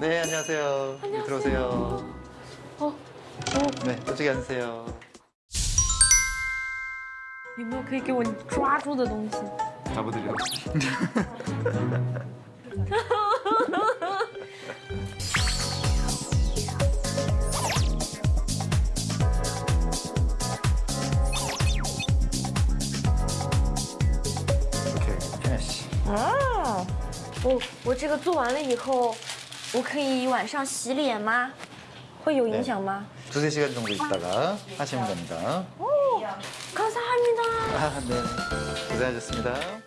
네, 안녕하세요. 네, 들어오세요. 어, 네, 저쪽에 앉으세요. 有没有可以给我抓住的东西？ 잡아드려. 오케이, finish. 哦， 我我这个做完了以后，我可以晚上洗脸吗？会有影响吗？ 두세 시간 정도 있다가 하시면 됩니다. 감사합니다. 아, 네. 고생하셨습니다.